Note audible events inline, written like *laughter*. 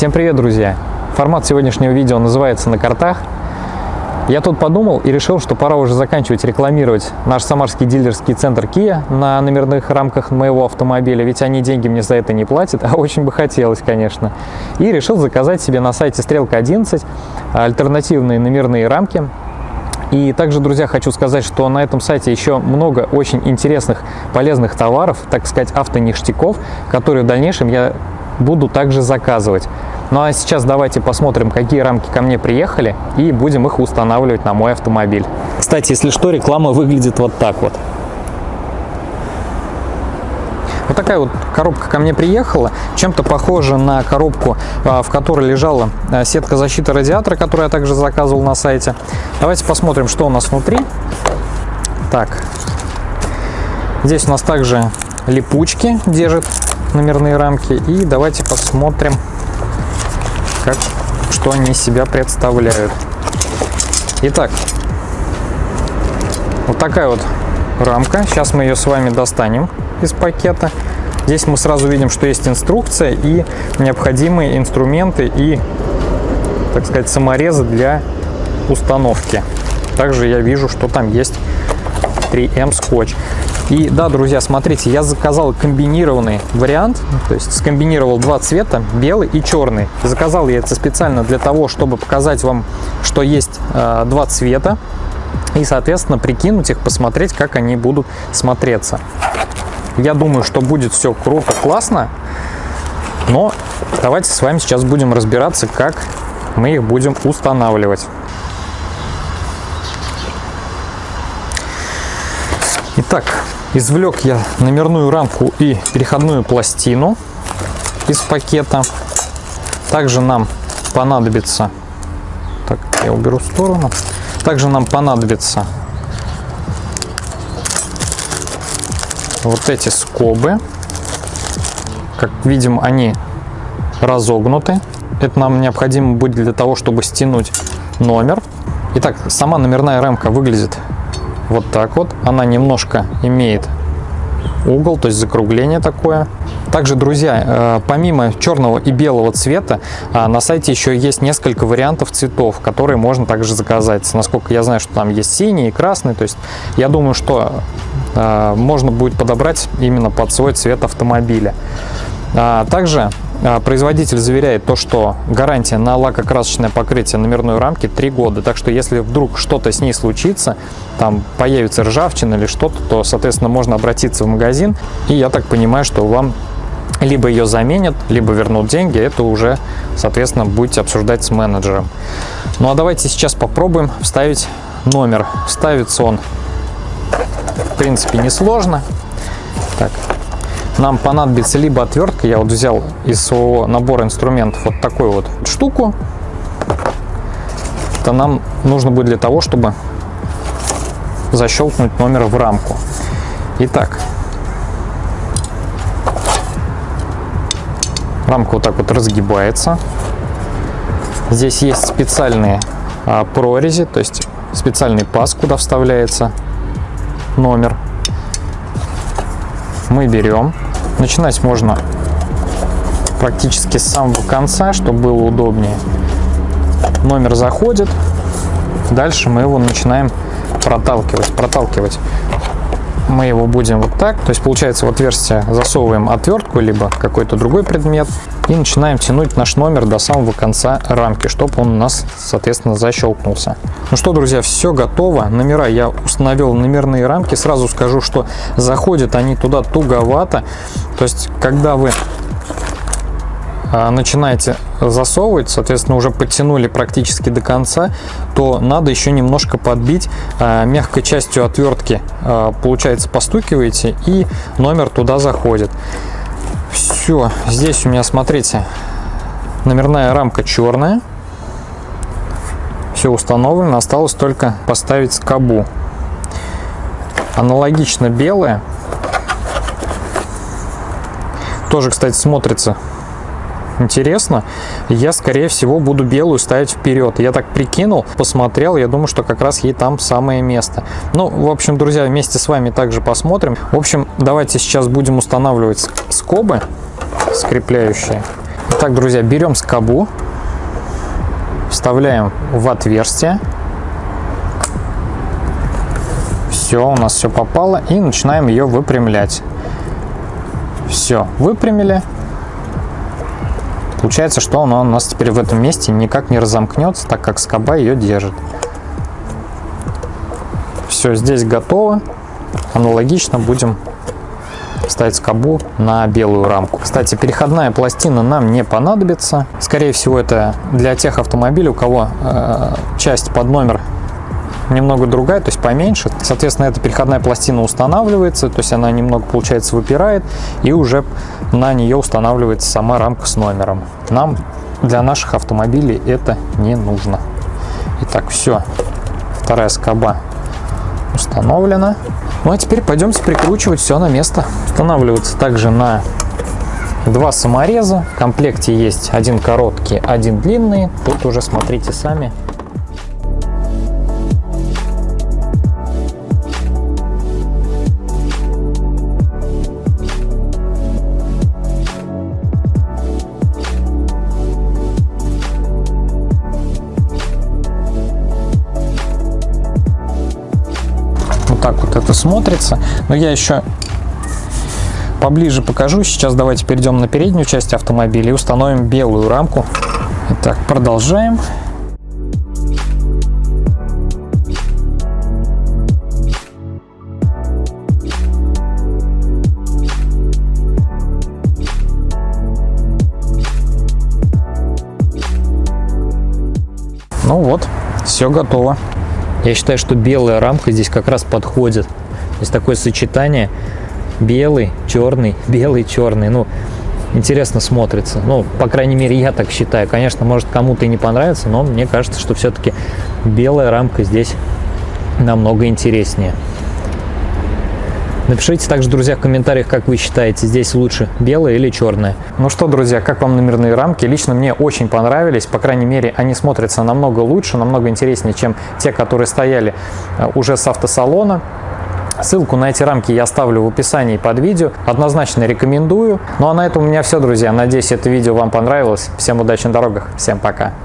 Всем привет, друзья! Формат сегодняшнего видео называется «На картах». Я тут подумал и решил, что пора уже заканчивать рекламировать наш самарский дилерский центр Kia на номерных рамках моего автомобиля, ведь они деньги мне за это не платят, *laughs* а очень бы хотелось, конечно. И решил заказать себе на сайте Стрелка 11 альтернативные номерные рамки и также, друзья, хочу сказать, что на этом сайте еще много очень интересных, полезных товаров, так сказать, автоништяков, которые в дальнейшем я буду также заказывать. Ну а сейчас давайте посмотрим, какие рамки ко мне приехали, и будем их устанавливать на мой автомобиль. Кстати, если что, реклама выглядит вот так вот. Вот такая вот коробка ко мне приехала, чем-то похожа на коробку, а, в которой лежала а, сетка защиты радиатора, которую я также заказывал на сайте. Давайте посмотрим, что у нас внутри. Так, здесь у нас также липучки держит номерные рамки. И давайте посмотрим, как, что они себя представляют. Итак, вот такая вот рамка. Сейчас мы ее с вами достанем из пакета. Здесь мы сразу видим, что есть инструкция и необходимые инструменты и, так сказать, саморезы для установки. Также я вижу, что там есть 3М скотч. И да, друзья, смотрите, я заказал комбинированный вариант, то есть скомбинировал два цвета, белый и черный. Заказал я это специально для того, чтобы показать вам, что есть э, два цвета, и, соответственно, прикинуть их, посмотреть, как они будут смотреться. Я думаю, что будет все круто, классно, но давайте с вами сейчас будем разбираться, как мы их будем устанавливать. Итак, Извлек я номерную рамку и переходную пластину из пакета. Также нам понадобится, так, я уберу в сторону. Также нам понадобится вот эти скобы. Как видим, они разогнуты. Это нам необходимо будет для того, чтобы стянуть номер. Итак, сама номерная рамка выглядит вот так вот. Она немножко имеет угол, то есть закругление такое. Также, друзья, э, помимо черного и белого цвета, э, на сайте еще есть несколько вариантов цветов, которые можно также заказать. Насколько я знаю, что там есть синий и красный, то есть я думаю, что э, можно будет подобрать именно под свой цвет автомобиля. А также производитель заверяет то, что гарантия на лакокрасочное покрытие номерной рамки 3 года. Так что если вдруг что-то с ней случится, там появится ржавчина или что-то, то, соответственно, можно обратиться в магазин. И я так понимаю, что вам либо ее заменят, либо вернут деньги. Это уже, соответственно, будете обсуждать с менеджером. Ну а давайте сейчас попробуем вставить номер. Ставится он, в принципе, несложно. Так, нам понадобится либо отвертка, я вот взял из своего набора инструментов вот такую вот штуку. Это нам нужно будет для того, чтобы защелкнуть номер в рамку. Итак, рамка вот так вот разгибается. Здесь есть специальные а, прорези, то есть специальный паз, куда вставляется номер. Мы берем Начинать можно практически с самого конца, чтобы было удобнее. Номер заходит, дальше мы его начинаем проталкивать. Проталкивать мы его будем вот так. То есть получается в отверстие засовываем отвертку, либо какой-то другой предмет. И начинаем тянуть наш номер до самого конца рамки, чтобы он у нас, соответственно, защелкнулся. Ну что, друзья, все готово. Номера я установил номерные рамки. Сразу скажу, что заходят они туда туговато. То есть, когда вы а, начинаете засовывать, соответственно, уже подтянули практически до конца, то надо еще немножко подбить а, мягкой частью отвертки. А, получается, постукиваете и номер туда заходит. Все, здесь у меня, смотрите, номерная рамка черная. Все установлено, осталось только поставить скобу. Аналогично белая. Тоже, кстати, смотрится интересно. Я, скорее всего, буду белую ставить вперед. Я так прикинул, посмотрел, я думаю, что как раз ей там самое место. Ну, в общем, друзья, вместе с вами также посмотрим. В общем, давайте сейчас будем устанавливать скобы скрепляющие. Так, друзья, берем скобу, вставляем в отверстие. Все, у нас все попало. И начинаем ее выпрямлять. Все, выпрямили. Получается, что она у нас теперь в этом месте никак не разомкнется, так как скоба ее держит. Все, здесь готово. Аналогично будем ставить скобу на белую рамку. Кстати, переходная пластина нам не понадобится. Скорее всего, это для тех автомобилей, у кого э, часть под номер немного другая, то есть поменьше. Соответственно, эта переходная пластина устанавливается, то есть она немного, получается, выпирает, и уже на нее устанавливается сама рамка с номером. Нам для наших автомобилей это не нужно. Итак, все. Вторая скоба установлена. Ну а теперь пойдемте прикручивать все на место. Устанавливается также на два самореза. В комплекте есть один короткий, один длинный. Тут уже смотрите сами. Так вот это смотрится. Но я еще поближе покажу. Сейчас давайте перейдем на переднюю часть автомобиля и установим белую рамку. Итак, продолжаем. Ну вот, все готово. Я считаю, что белая рамка здесь как раз подходит. Здесь такое сочетание белый, черный, *laughs* белый, черный. Ну, интересно смотрится. Ну, по крайней мере, я так считаю. Конечно, может кому-то и не понравится, но мне кажется, что все-таки белая рамка здесь намного интереснее. Напишите также, друзья, в комментариях, как вы считаете, здесь лучше белая или черная. Ну что, друзья, как вам номерные рамки? Лично мне очень понравились. По крайней мере, они смотрятся намного лучше, намного интереснее, чем те, которые стояли э, уже с автосалона. Ссылку на эти рамки я оставлю в описании под видео. Однозначно рекомендую. Ну а на этом у меня все, друзья. Надеюсь, это видео вам понравилось. Всем удачи на дорогах. Всем пока.